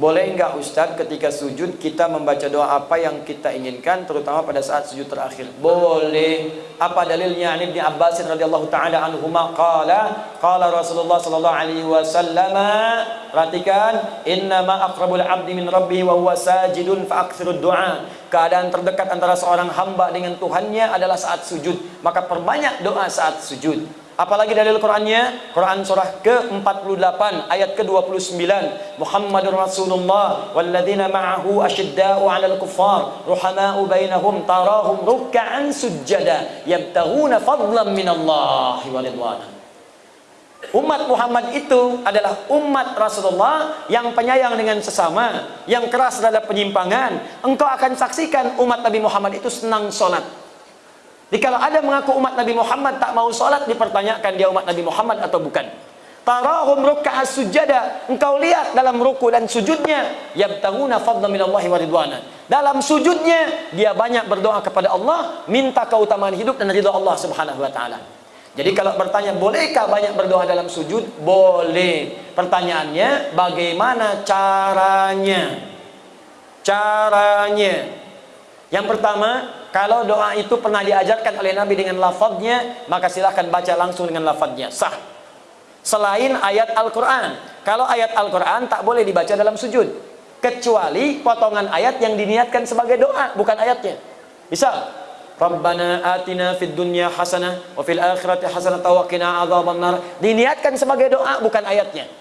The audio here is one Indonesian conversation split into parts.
Boleh enggak Ustaz ketika sujud kita membaca doa apa yang kita inginkan terutama pada saat sujud terakhir? Boleh. Apa dalilnya? Ani bin Abbas radhiyallahu taala anhuma qala qala Rasulullah sallallahu alaihi wasallam perhatikan innama aqrabul abdi min rabbih wa huwa sajidun fa aktsirud du'a. Keadaan terdekat antara seorang hamba dengan Tuhannya adalah saat sujud. Maka perbanyak doa saat sujud. Apalagi dalil Qurannya? Quran surah ke-48 ayat ke-29. Muhammadur Rasulullah walladzina ma'ahu asyidda'u 'alal kuffar ruhama'u bainahum tarahum ruk'an sujada yabtaghuna fadlan minallahi wa ridwana. Umat Muhammad itu adalah umat Rasulullah yang penyayang dengan sesama, yang keras terhadap penyimpangan. Engkau akan saksikan umat Nabi Muhammad itu senang sholat jadi kalau ada mengaku umat Nabi Muhammad tak mau sholat, dipertanyakan dia umat Nabi Muhammad atau bukan. Tarahum ruk'a sujada. Engkau lihat dalam ruku dan sujudnya. Yabtaguna fadla minallahi wa ridwana. Dalam sujudnya, dia banyak berdoa kepada Allah. Minta keutamaan hidup dan ridha Allah subhanahu wa ta'ala. Jadi kalau bertanya, bolehkah banyak berdoa dalam sujud? Boleh. Pertanyaannya, bagaimana caranya? Caranya. Yang pertama, kalau doa itu pernah diajarkan oleh Nabi dengan lafadznya, maka silahkan baca langsung dengan lafadznya. Sah. Selain ayat Al-Quran. Kalau ayat Al-Quran tak boleh dibaca dalam sujud. Kecuali potongan ayat yang diniatkan sebagai doa, bukan ayatnya. Bisa. Rabbana atina fid dunya hasanah wa fil akhirati hasanah wa qina adzabannar. Diniatkan sebagai doa, bukan ayatnya.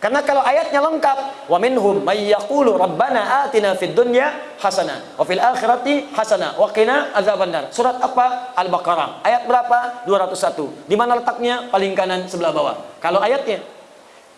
Karena kalau ayatnya lengkap, wa minhum may yaqulu rabbana atina fid dunya hasanah wa fil akhirati hasanah wa qina adzabannar. Surat apa? Al-Baqarah. Ayat berapa? 201. Di mana letaknya? Paling kanan sebelah bawah. Kalau ayatnya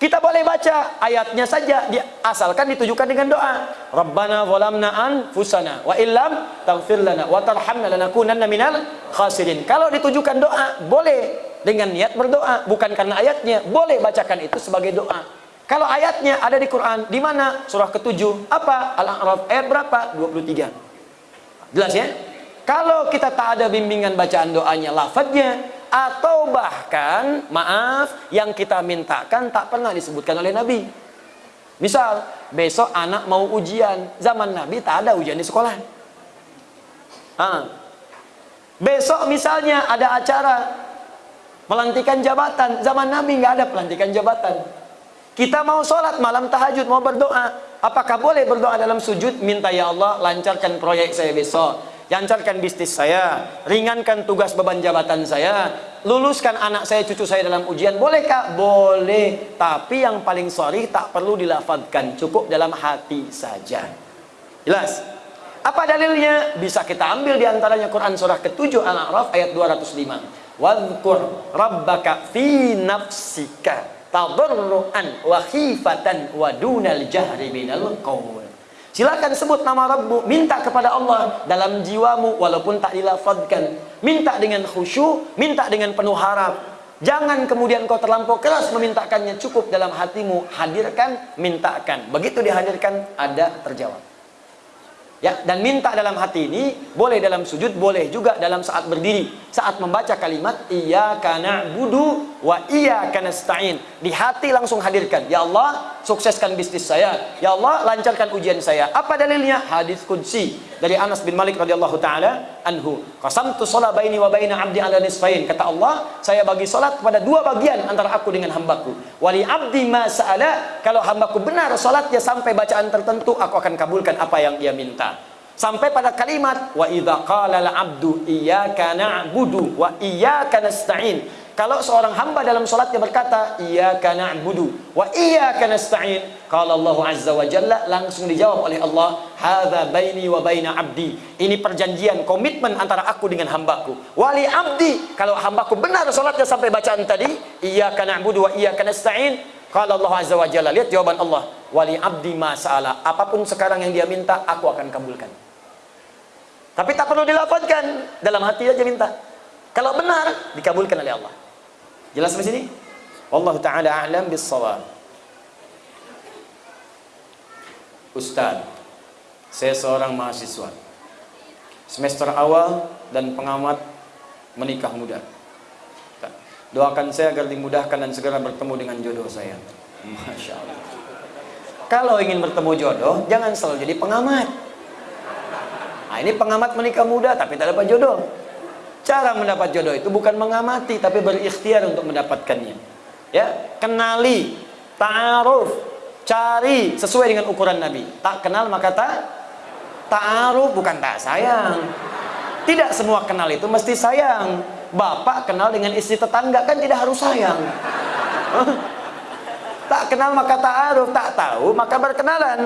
kita boleh baca ayatnya saja asalkan ditujukan dengan doa. Rabbana zalamna anfusana wa illam taghfir lana wa tarhamna lanakunanna minal khasirin. Kalau ditujukan doa, boleh dengan niat berdoa, bukan karena ayatnya. Boleh bacakan itu sebagai doa. Kalau ayatnya ada di Quran, di mana? Surah ke-7. Apa? Al-A'raf ayat berapa? 23. Jelas ya? Kalau kita tak ada bimbingan bacaan doanya, lafadznya, atau bahkan, maaf, yang kita mintakan tak pernah disebutkan oleh Nabi. Misal, besok anak mau ujian. Zaman Nabi tak ada ujian di sekolah. Ah. Besok misalnya ada acara pelantikan jabatan. Zaman Nabi nggak ada pelantikan jabatan. Kita mau sholat malam tahajud, mau berdoa. Apakah boleh berdoa dalam sujud? Minta ya Allah, lancarkan proyek saya besok. Lancarkan bisnis saya. Ringankan tugas beban jabatan saya. Luluskan anak saya, cucu saya dalam ujian. Bolehkah? Boleh. Tapi yang paling sorry tak perlu dilafadkan. Cukup dalam hati saja. Jelas? Apa dalilnya? Bisa kita ambil di antaranya Quran surah ke-7 Al-A'raf ayat 205. Wadhkur rabbaka fi nafsika tadarruan wa khifatan wa dunal jahri. Silakan sebut nama Rabbu, minta kepada Allah dalam jiwamu walaupun tak dilafazkan. Minta dengan khusyuk, minta dengan penuh harap. Jangan kemudian kau terlampau keras memintakannya, cukup dalam hatimu hadirkan, mintakan. Begitu dihadirkan ada terjawab. Ya, dan minta dalam hati ini boleh dalam sujud, boleh juga dalam saat berdiri. Saat membaca kalimat iyyaka na'budu wa iyyaka nasta'in. Di hati langsung hadirkan, ya Allah, sukseskan bisnis saya. Ya Allah, lancarkan ujian saya. Apa dalilnya? Hadis qudsi dari Anas bin Malik radhiyallahu taala anhu. Qasamtu shalah baini wa baina 'abdi 'ala nisfain. Kata Allah, saya bagi salat kepada dua bagian antara aku dengan hambaku. Wali 'abdi ma sa'ala, kalau hambaku benar salatnya sampai bacaan tertentu, aku akan kabulkan apa yang ia minta. Sampai pada kalimat wa idza qala al-'abdu iyyaka na'budu wa iyyaka nasta'in. Kalau seorang hamba dalam salatnya berkata iyyaka na'budu wa iyyaka nasta'in, qala Allah azza wa jalla langsung dijawab oleh Allah, hadza baini wa baina 'abdi. Ini perjanjian komitmen antara aku dengan hambaku. Wali 'abdi, kalau hambaku benar salatnya sampai bacaan tadi iyyaka na'budu wa iyyaka nasta'in, qala Allah azza wa jalla. Lihat jawaban Allah, wali 'abdi ma sa'ala. Apa pun sekarang yang dia minta, aku akan kabulkan. Tapi tak perlu dilafazkan, dalam hati aja minta. Kalau benar, dikabulkan oleh Allah. Jelas di sini? Wallahu taala a'lam bis-shawab. Ustaz, saya seorang mahasiswa. Semester awal dan pengamat menikah muda. Doakan saya agar dimudahkan dan segera bertemu dengan jodoh saya. Masya Allah. Kalau ingin bertemu jodoh, jangan selalu jadi pengamat. Nah, ini pengamat menikah muda tapi tak dapat jodoh. Cara mendapat jodoh itu bukan mengamati tapi berikhtiar untuk mendapatkannya. Ya, kenali, ta'aruf, cari sesuai dengan ukuran Nabi. Tak kenal maka tak ta'aruf bukan tak sayang. Tidak semua kenal itu mesti sayang. Bapak kenal dengan istri tetangga kan tidak harus sayang. tak kenal maka ta'aruf, tak tahu maka berkenalan.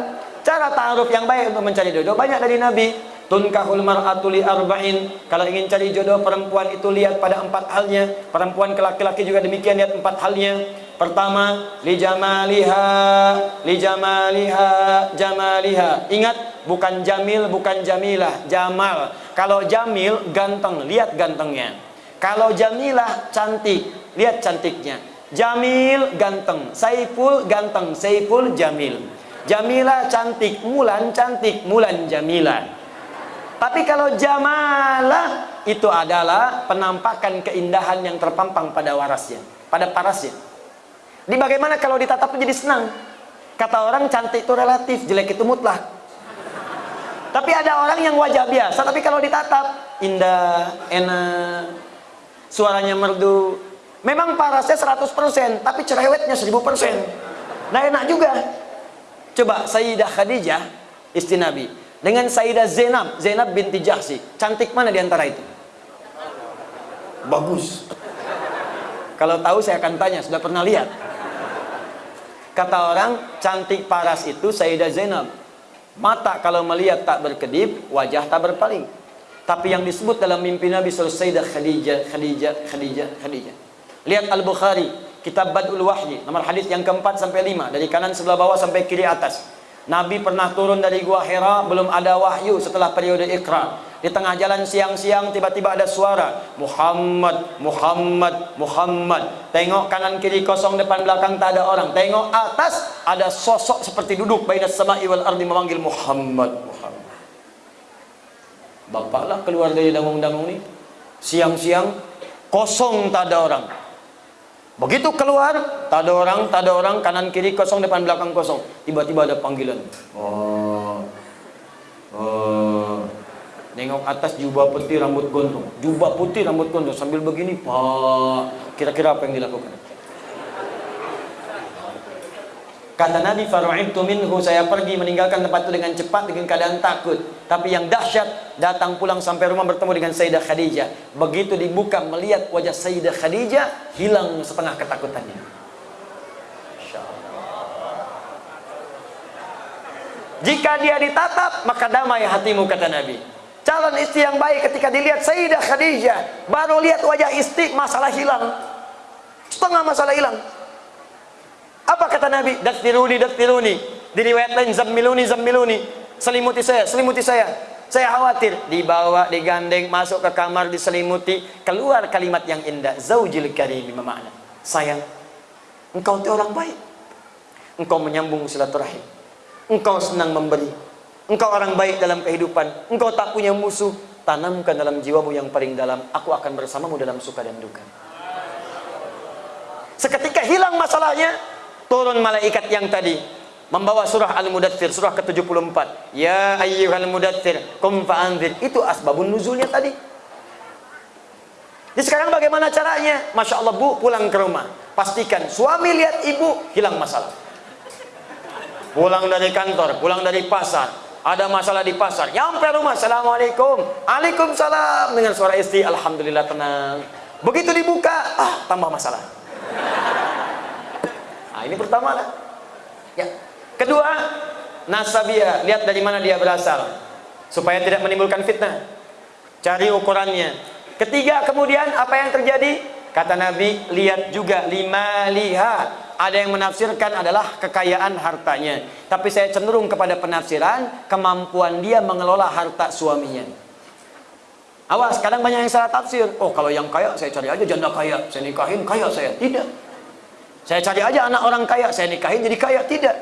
Cara ta'aruf yang baik untuk mencari jodoh banyak dari Nabi tunkahul mar'atu li arba'in. Kalau ingin cari jodoh perempuan itu lihat pada empat halnya. Perempuan ke laki-laki juga demikian lihat empat halnya. Pertama li jamaliha li jamaliha jamaliha. Ingat bukan jamil bukan jamilah jamal. Kalau jamil ganteng. Lihat gantengnya. Kalau jamilah cantik. Lihat cantiknya. Jamil ganteng. Saiful ganteng. Saiful jamil. Jamilah cantik. Mulan cantik. Mulan jamilah tapi kalau jamalah itu adalah penampakan keindahan yang terpampang pada warasnya, pada parasnya. Di bagaimana kalau ditatap jadi senang? Kata orang cantik itu relatif, jelek itu mutlak. Tapi ada orang yang wajah biasa, tapi kalau ditatap indah, enak, suaranya merdu. Memang parasnya 100%, tapi cerewetnya 1000%. Nah enak juga. Coba Sayyidah Khadijah, istri Nabi dengan Sayyidah Zainab, Zainab binti Jahsi. Cantik mana di antara itu? Bagus. Kalau tahu saya akan tanya, sudah pernah lihat? Kata orang, cantik paras itu Sayyidah Zainab. Mata kalau melihat tak berkedip, wajah tak berpaling. Tapi yang disebut dalam mimpi Nabi SAW Sayyidah Khadijah, Khadijah, Khadijah, Khadijah. Lihat Al-Bukhari, Kitab Badul Wahyi, nomor hadis yang keempat sampai lima, dari kanan sebelah bawah sampai kiri atas. Nabi pernah turun dari gua Hira belum ada wahyu setelah periode Iqra. Di tengah jalan siang-siang tiba-tiba ada suara Muhammad, Muhammad, Muhammad. Tengok kanan kiri kosong depan belakang tak ada orang. Tengok atas ada sosok seperti duduk bainas sama'i wal ardi memanggil Muhammad, Muhammad. Bapaklah keluar dari dangung-dangung ni. Siang-siang kosong tak ada orang. Begitu keluar, tak ada orang, tak ada orang, kanan kiri kosong, depan belakang kosong. Tiba-tiba ada panggilan. Oh. Oh. Nengok atas jubah putih rambut gondrong. Jubah putih rambut gondrong sambil begini, Pak. Kira-kira apa yang dilakukan? Kata Nabi Faru'ibtu minhu saya pergi meninggalkan tempat itu dengan cepat dengan keadaan takut. Tapi yang dahsyat datang pulang sampai rumah bertemu dengan Sayyidah Khadijah. Begitu dibuka melihat wajah Sayyidah Khadijah hilang setengah ketakutannya. Jika dia ditatap maka damai hatimu kata Nabi. Calon istri yang baik ketika dilihat Sayyidah Khadijah baru lihat wajah istri masalah hilang. Setengah masalah hilang. Apa kata Nabi? Dastiruni, dastiruni. Di riwayat lain, zammiluni, zammiluni. Selimuti saya, selimuti saya. Saya khawatir. Dibawa, digandeng, masuk ke kamar, diselimuti. Keluar kalimat yang indah. Zaujil karim, makna. Sayang, engkau itu orang baik. Engkau menyambung silaturahim. Engkau senang memberi. Engkau orang baik dalam kehidupan. Engkau tak punya musuh. Tanamkan dalam jiwamu yang paling dalam. Aku akan bersamamu dalam suka dan duka. Seketika hilang masalahnya, turun malaikat yang tadi membawa surah Al-Mudathir surah ke-74. Ya ayyuhal mudathir kum fa'anzir. Itu asbabun nuzulnya tadi. Jadi sekarang bagaimana caranya? Masya Allah bu pulang ke rumah. Pastikan suami lihat ibu hilang masalah. Pulang dari kantor pulang dari pasar. Ada masalah di pasar. Nyampe rumah Assalamualaikum. Waalaikumsalam dengan suara istri Alhamdulillah tenang. Begitu dibuka ah tambah masalah ini pertama lah. Ya. Kedua, nasabia, lihat dari mana dia berasal supaya tidak menimbulkan fitnah. Cari ukurannya. Ketiga, kemudian apa yang terjadi? Kata Nabi, lihat juga lima liha. Ada yang menafsirkan adalah kekayaan hartanya. Tapi saya cenderung kepada penafsiran kemampuan dia mengelola harta suaminya. Awas, kadang banyak yang salah tafsir. Oh, kalau yang kaya saya cari aja janda kaya, saya nikahin kaya saya. Tidak. Saya cari aja anak orang kaya, saya nikahin jadi kaya. Tidak.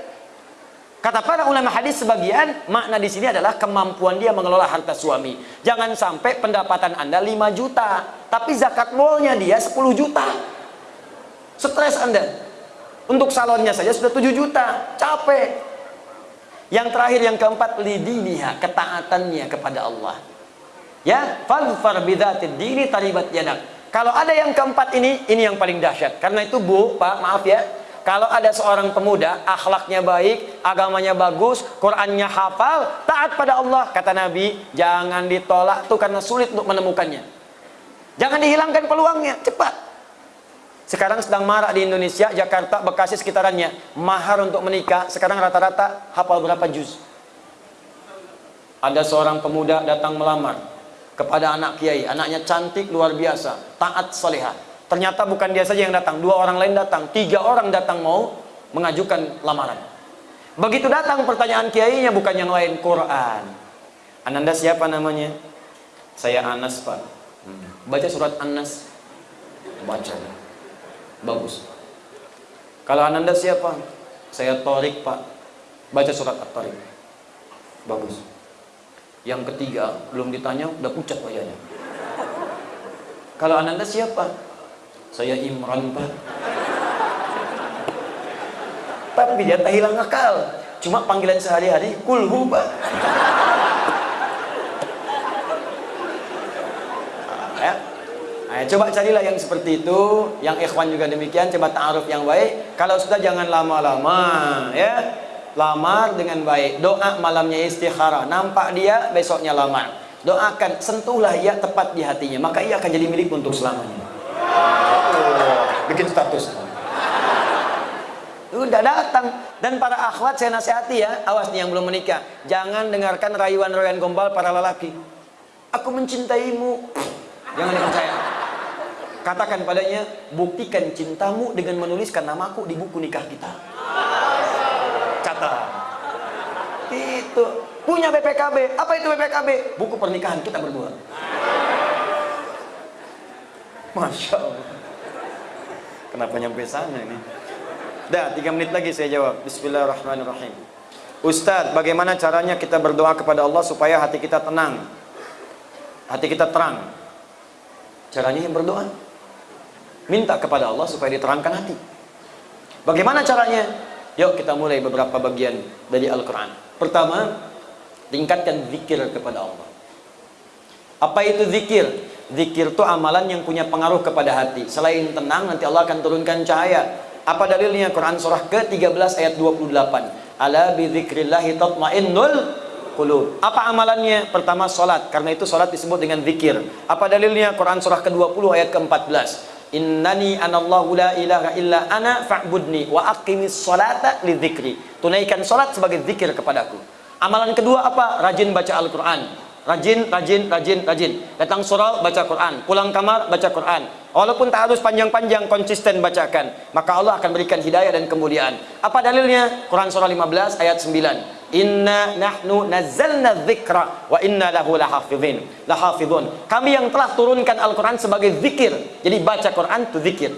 Kata para ulama hadis sebagian, makna di sini adalah kemampuan dia mengelola harta suami. Jangan sampai pendapatan Anda 5 juta, tapi zakat molnya dia 10 juta. Stres Anda. Untuk salonnya saja sudah 7 juta, capek. Yang terakhir yang keempat lidiniha, ketaatannya kepada Allah. Ya, fadfar bidzatid dini taribat yadak. Kalau ada yang keempat ini, ini yang paling dahsyat. Karena itu Bu, Pak, maaf ya, kalau ada seorang pemuda, akhlaknya baik, agamanya bagus, Qurannya hafal, taat pada Allah, kata Nabi, jangan ditolak tuh karena sulit untuk menemukannya. Jangan dihilangkan peluangnya, cepat. Sekarang sedang marak di Indonesia, Jakarta, Bekasi sekitarannya. Mahar untuk menikah, sekarang rata-rata hafal berapa juz? Ada seorang pemuda datang melamar kepada anak kiai, anaknya cantik luar biasa, taat salihah Ternyata bukan dia saja yang datang, dua orang lain datang, tiga orang datang mau mengajukan lamaran. Begitu datang pertanyaan kiainya bukan yang lain, Quran. Ananda siapa namanya? Saya Anas pak. Hmm. Baca surat Anas. Baca. Bagus. Kalau Ananda siapa? Saya Torik pak. Baca surat At-Torik. Bagus. Yang ketiga, belum ditanya, udah pucat wajahnya. Kalau Ananda siapa? Saya Imran Pak. Tapi dia tak hilang akal. Cuma panggilan sehari-hari kulhu Pak. coba carilah yang seperti itu, yang ikhwan juga demikian, coba ta'aruf yang baik. Kalau sudah jangan lama-lama, ya. Lamar dengan baik. Doa malamnya istikharah. Nampak dia, besoknya lamar. Doakan, sentuhlah ia tepat di hatinya, maka ia akan jadi milik untuk selamanya. Bikin status. Udah datang. Dan para akhwat saya nasihati ya. Awas nih yang belum menikah. Jangan dengarkan rayuan-rayuan gombal para lelaki. Aku mencintaimu. Jangan dipercaya. Katakan padanya buktikan cintamu dengan menuliskan namaku di buku nikah kita itu punya BPKB apa itu BPKB buku pernikahan kita berdua Masya Allah Kenapa nyampe sana ini? Dah, tiga menit lagi saya jawab. Bismillahirrahmanirrahim. Ustadz, bagaimana caranya kita berdoa kepada Allah supaya hati kita tenang? Hati kita terang. Caranya yang berdoa. Minta kepada Allah supaya diterangkan hati. Bagaimana caranya? Yuk kita mulai beberapa bagian dari Al-Quran. Pertama, tingkatkan zikir kepada Allah. Apa itu zikir? Zikir itu amalan yang punya pengaruh kepada hati. Selain tenang, nanti Allah akan turunkan cahaya. Apa dalilnya? Quran surah ke-13 ayat 28. Ala bidzikrillahi tatmainnul qulub. Apa amalannya? Pertama salat, karena itu salat disebut dengan zikir. Apa dalilnya? Quran surah ke-20 ayat ke-14. Innani anallahu la ilaha illa ana fa'budni wa aqimis salata lidzikri. Tunaikan salat sebagai zikir kepadaku. Amalan kedua apa? Rajin baca Al-Qur'an. Rajin, rajin, rajin, rajin. Datang surau, baca Quran. Pulang kamar, baca Quran. Walaupun tak harus panjang-panjang, konsisten bacakan. Maka Allah akan berikan hidayah dan kemuliaan. Apa dalilnya? Quran surah 15 ayat 9. Inna nahnu nazzalna dzikra wa inna lahu lahafizin. Lahafizun. Kami yang telah turunkan Al-Quran sebagai zikir. Jadi baca Quran itu zikir.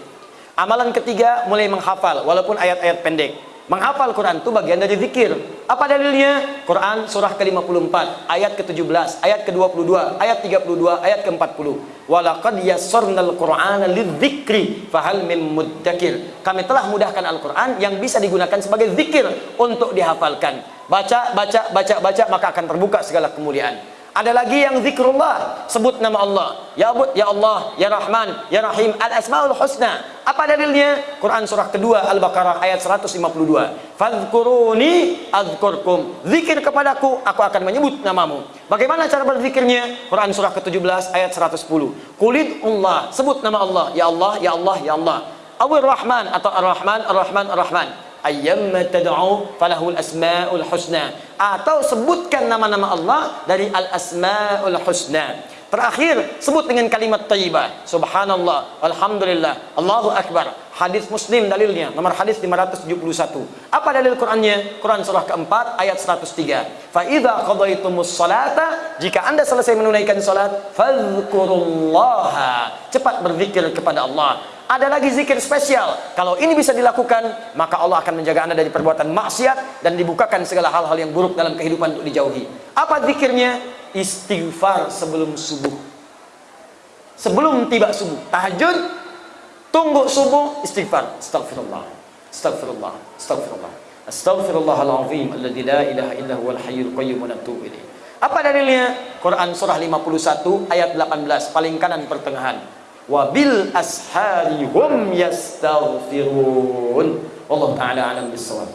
Amalan ketiga mulai menghafal walaupun ayat-ayat pendek. Menghafal Quran itu bagian dari zikir. Apa dalilnya? Quran surah ke-54, ayat ke-17, ayat ke-22, ayat 32, ayat ke-40. Walaqad yassarnal Qur'ana lidzikri fahal mim muddakir. Kami telah mudahkan Al-Qur'an yang bisa digunakan sebagai zikir untuk dihafalkan. Baca, baca, baca, baca maka akan terbuka segala kemuliaan. Ada lagi yang zikrullah, sebut nama Allah. Ya Abud, Ya Allah, Ya Rahman, Ya Rahim, Al-Asmaul Husna. Apa dalilnya? Quran surah kedua Al-Baqarah ayat 152. Fadhkuruni adzkurkum. Zikir kepadaku, aku akan menyebut namamu. Bagaimana cara berzikirnya? Quran surah ke-17 ayat 110. Kulid Allah, sebut nama Allah. Ya Allah, Ya Allah, Ya Allah. Awir Rahman atau Ar-Rahman, Ar-Rahman, Ar-Rahman ayyamma tad'u falahul asmaul husna. Atau sebutkan nama-nama Allah dari al asmaul husna. Terakhir sebut dengan kalimat thayyibah subhanallah alhamdulillah Allahu akbar. Hadis muslim dalilnya nomor hadis 571 apa dalil Qurannya? Quran surah keempat ayat 103 fa idza qadaitumus salata jika Anda selesai menunaikan salat fadhkurullaha. Cepat berzikir kepada Allah ada lagi zikir spesial. Kalau ini bisa dilakukan, maka Allah akan menjaga Anda dari perbuatan maksiat dan dibukakan segala hal-hal yang buruk dalam kehidupan untuk dijauhi. Apa zikirnya? Istighfar sebelum subuh. Sebelum tiba subuh, tahajud, tunggu subuh, istighfar. Astagfirullah. Astagfirullah. Astagfirullah. Astaghfirullahalazim alladzi la ilaha illa huwal hayyul qayyum wa. Apa dalilnya? Quran surah 51 ayat 18 paling kanan pertengahan وبالأسحار هم يستغفرون. والله تعالى أعلم بالصواب.